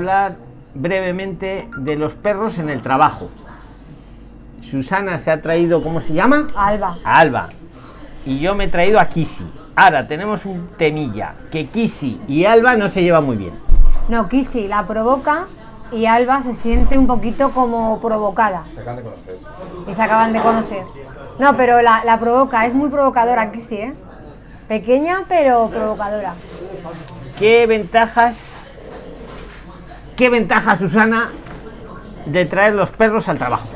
hablar brevemente de los perros en el trabajo. Susana se ha traído, ¿cómo se llama? Alba. A Alba. Y yo me he traído a Kisi. Ahora tenemos un temilla, que Kisi y Alba no se llevan muy bien. No, Kisi la provoca y Alba se siente un poquito como provocada. Se acaban de conocer. Y se acaban de conocer. No, pero la, la provoca, es muy provocadora Kisi, ¿eh? Pequeña pero provocadora. ¿Qué ventajas, qué ventaja, Susana, de traer los perros al trabajo?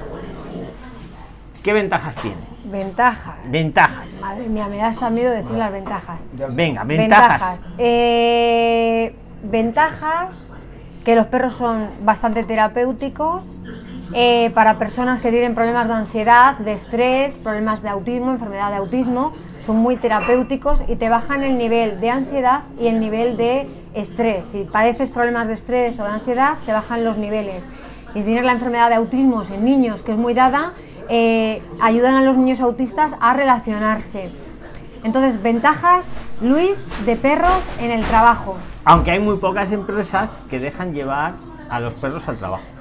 ¿Qué ventajas tiene? Ventajas. Ventajas. Madre mía, me da hasta miedo decir las ventajas. Venga, ventajas. Ventajas. Eh, ventajas que los perros son bastante terapéuticos eh, para personas que tienen problemas de ansiedad, de estrés, problemas de autismo, enfermedad de autismo. Son muy terapéuticos y te bajan el nivel de ansiedad y el nivel de estrés. Si padeces problemas de estrés o de ansiedad, te bajan los niveles. Y si tienes la enfermedad de autismo en niños, que es muy dada, eh, ayudan a los niños autistas a relacionarse. Entonces, ventajas, Luis, de perros en el trabajo. Aunque hay muy pocas empresas que dejan llevar a los perros al trabajo.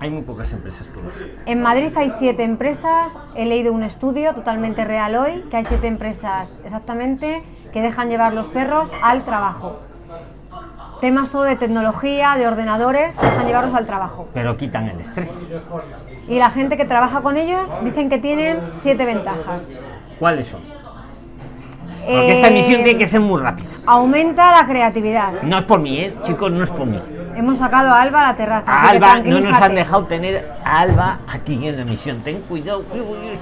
Hay muy pocas empresas que lo hacen. En Madrid hay siete empresas, he leído un estudio totalmente real hoy, que hay siete empresas exactamente que dejan llevar los perros al trabajo. Temas todo de tecnología, de ordenadores, dejan llevarlos al trabajo. Pero quitan el estrés. Y la gente que trabaja con ellos dicen que tienen siete ventajas. ¿Cuáles son? Porque esta Eh, emisión tiene que ser muy rápida. Aumenta la creatividad. No es por mí, ¿eh? chicos, no es por mí. Hemos sacado a Alba a la terraza. A Alba no nos han dejado tener a Alba aquí en la emisión. Ten cuidado.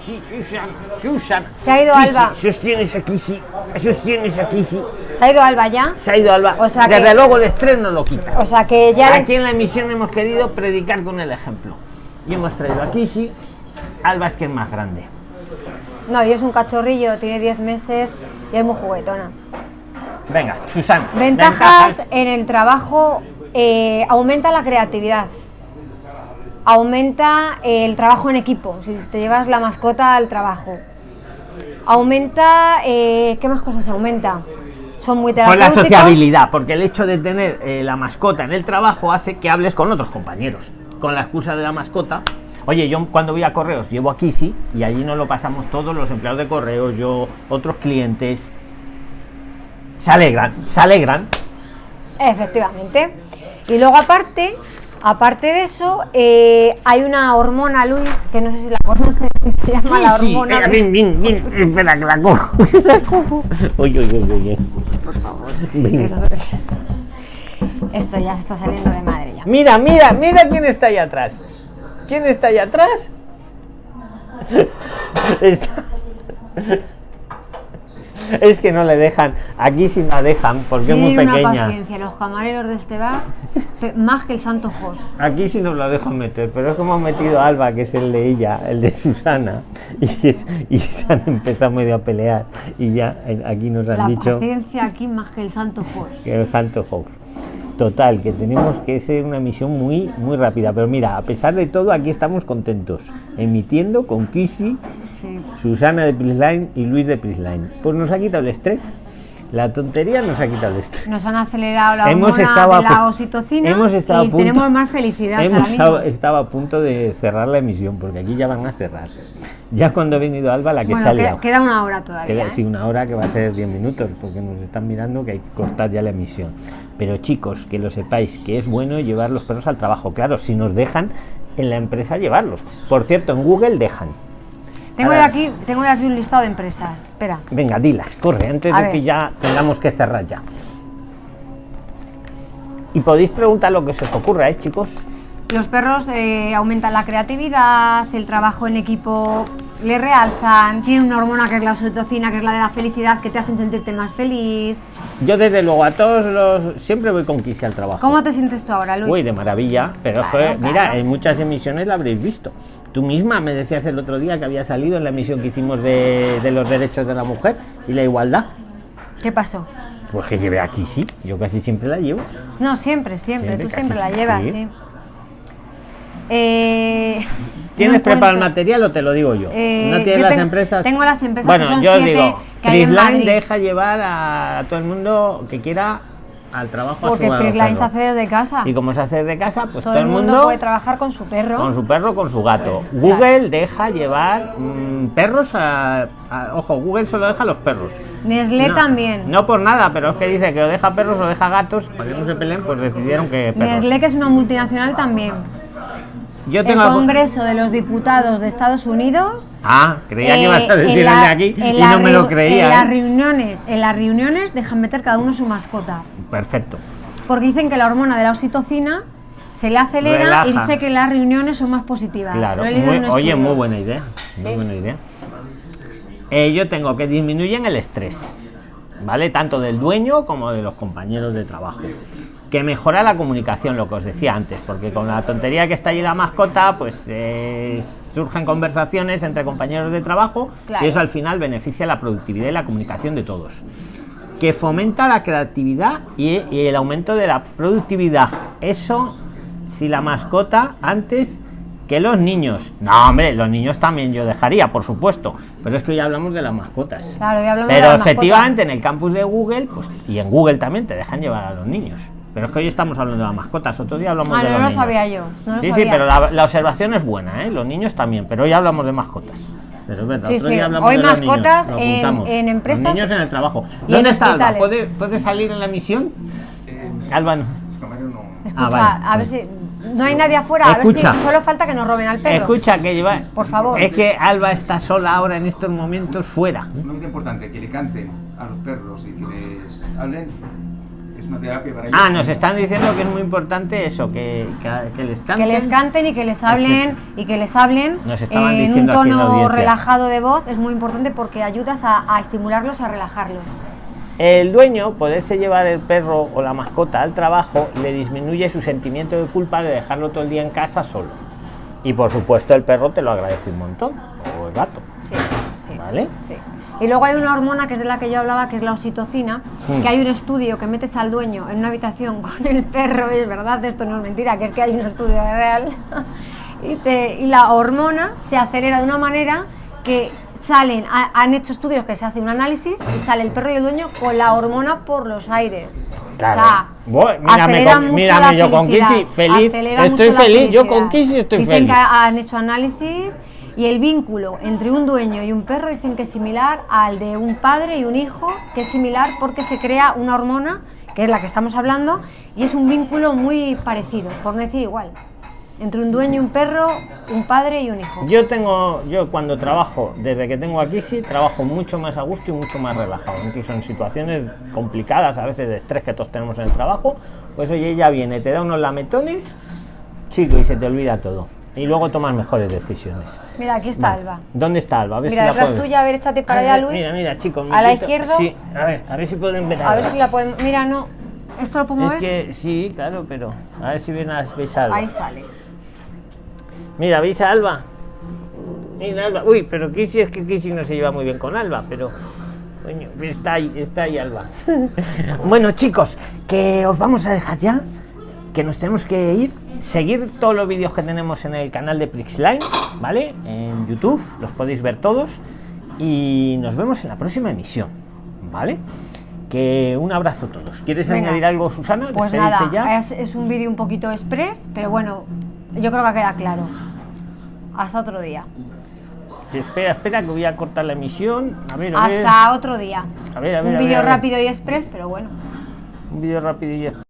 Susan, Susan. Se ha ido Alba. Sostienes aquí, sí. Sostienes aquí, sí. Se ha ido Alba ya. Se ha ido Alba. O sea Desde que- luego el estrés no lo quita. O sea que ya les- Aquí en la emisión hemos querido predicar con el ejemplo. Y hemos traído a Kisi. Alba es que es más grande. No, y es un cachorrillo, tiene 10 meses y es muy juguetona. Venga, Susana. Ventajas en el trabajo, eh, aumenta la creatividad. Aumenta el trabajo en equipo, si te llevas la mascota al trabajo. Aumenta, eh, ¿qué más cosas aumenta? Son muy Con la sociabilidad, porque el hecho de tener eh, la mascota en el trabajo hace que hables con otros compañeros. Con la excusa de la mascota. Oye, yo cuando voy a correos llevo a Kisi y allí nos lo pasamos todos los empleados de correos, yo, otros clientes. Se alegran, se alegran. Efectivamente. Y luego aparte, aparte de eso, eh, hay una hormona, Luis, que no sé si la conoces, que se llama la Sí, sí, hormona. eh, ven, ven, ven, espera que la cojo. La cojo. Oye, oye, oye. Por favor. Venga. Esto, esto ya se está saliendo de madre ya. Mira, mira, mira quién está ahí atrás. ¿Quién está ahí atrás? Está- Es que no le dejan. Aquí sí la dejan porque es muy Tienen una pequeña. paciencia, los camareros de este bar, más que el Santo Jos. Aquí sí nos la dejan meter, pero es como han metido a Alba, que es el de ella, el de Susana, y, es- y se han empezado medio a pelear. Y ya eh, aquí nos han La dicho paciencia aquí más que el Santo Jos. que el Hanto House. Total, que tenemos que ser una misión muy, muy rápida. Pero mira, a pesar de todo, aquí estamos contentos. Emitiendo con Kisi, Sí. Susana de Prisline y Luis de Prisline. Pues nos ha quitado el estrés. La tontería nos ha quitado el estrés. Nos han acelerado la Hemos hormona de la oxitocina hemos estado a y punto- tenemos más felicidad Hemos estado, estado a punto de cerrar la emisión, porque aquí ya van a cerrar. Ya cuando ha venido Alba, la que Bueno, ha queda, una hora todavía. Queda ¿eh? sí, una hora que va a ser 10 minutos, porque nos están mirando que hay que cortar ya la emisión. Pero chicos, que lo sepáis, que es bueno llevar los perros al trabajo. Claro, si nos dejan en la empresa llevarlos. Por cierto, en Google dejan. Tengo, yo aquí, tengo yo aquí un listado de empresas. Espera. Venga, dilas, corre, antes A de ver. que ya tengamos que cerrar ya. Y podéis preguntar lo que se os ocurra, ¿eh, chicos? Los perros eh, aumentan la creatividad, el trabajo en equipo le realzan, tienen una hormona que es la oxitocina, que es la de la felicidad, que te hacen sentirte más feliz. Yo desde luego a todos los... Siempre voy con Kisi al trabajo. ¿Cómo te sientes tú ahora, Luis? Uy, de maravilla. Pero Claro, mira, claro. en muchas emisiones la habréis visto. Tú misma me decías el otro día que había salido en la emisión que hicimos de, de los derechos de la mujer y la igualdad. ¿Qué pasó? Pues que llevé aquí, sí. Yo casi siempre la llevo. No, siempre, siempre, Siempre, tú siempre la sí. llevas, sí. Eh, ¿Tienes no preparado el material o te lo digo yo? Eh, ¿No tienes yo las tengo- empresas? Tengo las empresas Bueno, que son yo siete digo, que hay en deja llevar a todo el mundo que quiera al trabajo a Porque a Prisline se hace desde casa. Y como se hace desde casa, pues todo, el mundo, puede trabajar con su perro. con su perro, con su gato. Pues, Google deja llevar mm, perros a, a- Ojo, Google solo deja a los perros. Nestlé No, también. No por nada, pero es que dice que o deja perros o deja gatos, para que no se peleen, pues decidieron que perros. Nestlé, que es una multinacional también. Yo El tengo Congreso de los Diputados de Estados Unidos. Ah, creía que eh, ibas a en decir el de aquí y no me lo creía. En las ¿eh? reuniones, en las reuniones dejan meter cada uno su mascota. Perfecto. Porque dicen que la hormona de la oxitocina se le acelera y dice que las reuniones son más positivas. Claro, muy- oye, muy buena idea. Muy buena idea. Eh, yo tengo que disminuyen el estrés, ¿vale? Tanto del dueño como de los compañeros de trabajo. Que mejora la comunicación, lo que os decía antes, porque con la tontería que está ahí la mascota, pues eh, surgen conversaciones entre compañeros de trabajo Claro. y eso al final beneficia la productividad y la comunicación de todos. Que fomenta la creatividad y, y el aumento de la productividad. Eso, si la mascota antes que los niños. No, hombre, los niños también yo dejaría, por supuesto. Pero es que hoy hablamos de las mascotas. Claro, hablamos de Pero las mascotas. efectivamente en el campus de Google, pues, y en Google también te dejan llevar a los niños. Pero es que hoy estamos hablando de las mascotas, otro día hablamos Ah, de no los lo niños. sabía yo. No lo sí, sí, pero la, la observación es buena, ¿eh? Los niños también, pero hoy hablamos de mascotas. Pero es verdad, Sí, otro sí, día hablamos hoy de los niños, mascotas lo en- en empresas Los niños en el trabajo. y ¿Dónde está Alba? ¿Puede, puede salir en la misión? Eh, Alba no. no- Escucha, Ah, vale. a ver si. No hay nadie afuera, a Escucha. ver si solo falta que nos roben al perro. Escucha, que lleva... Por favor. Es que Alba está sola ahora en estos momentos fuera. No es importante que le canten a los perros y que les hablen. Es una terapia para ellos. Ah, nos están diciendo que es muy importante eso, que, que, que les canten. Que les canten y que les hablen Perfecto. y que les hablen Nos estaban en un en tono relajado de voz es muy importante porque ayudas a, a estimularlos, a relajarlos. El dueño, poderse llevar el perro o la mascota al trabajo, le disminuye su sentimiento de culpa de dejarlo todo el día en casa solo. Y por supuesto el perro te lo agradece un montón, o el gato. Sí, sí. ¿Vale? Sí. Y luego hay una hormona que es de la que yo hablaba, que es la oxitocina, Mm. que hay un estudio que metes al dueño en una habitación con el perro, y es verdad, esto no es mentira, que es que hay un estudio real, y, te- y la hormona se acelera de una manera que salen, ha- han hecho estudios que se hace un análisis y sale el perro y el dueño con la hormona por los aires. Claro. O sea, Voy, mírame con- mírame la yo con Kissy, feliz, acelera estoy feliz, yo con Kissy estoy Dicen feliz. que han hecho análisis y el vínculo entre un dueño y un perro dicen que es similar al de un padre y un hijo, que es similar porque se crea una hormona, que es la que estamos hablando, y es un vínculo muy parecido, por no decir igual. Entre un dueño y un perro, un padre y un hijo. Yo tengo, yo cuando trabajo, desde que tengo aquí sí, trabajo mucho más a gusto y mucho más relajado, incluso en situaciones complicadas, a veces de estrés que todos tenemos en el trabajo, pues oye, ella viene, te da unos lametones, chico, y se te olvida todo. Y luego tomas mejores decisiones. Mira, aquí está. Alba. ¿Dónde está Alba? A ver Mira, si detrás tuya, a ver, échate para allá, Luis. Mira, mira, chicos. A la izquierda. Sí, a ver, a ver si pueden ver. A ver si la podemos. Mira, no. ¿Esto lo podemos Es ver? que sí, claro, pero a ver si ven a, veis a Alba. Ahí sale. Mira, ¿veis a Alba? Mira, Alba. Uy, pero Kissy es que Kissy no se lleva muy bien con Alba, pero. Coño, está ahí, está ahí Alba. bueno, chicos, que os vamos a dejar ya. Que nos tenemos que ir. Seguir todos los vídeos que tenemos en el canal de Prixline, ¿vale? En YouTube, los podéis ver todos. Y nos vemos en la próxima emisión, ¿vale? Que un abrazo a todos. ¿Quieres Venga. añadir algo, Susana? Pues ¿Despedirte nada, ya? es, es un vídeo un poquito express, pero bueno, yo creo que queda claro. Hasta otro día. Espera, espera, que voy a cortar la emisión. A ver, a ver. Hasta otro día. A ver, a ver, Un vídeo rápido y express, pero bueno. Un vídeo rápido y ya.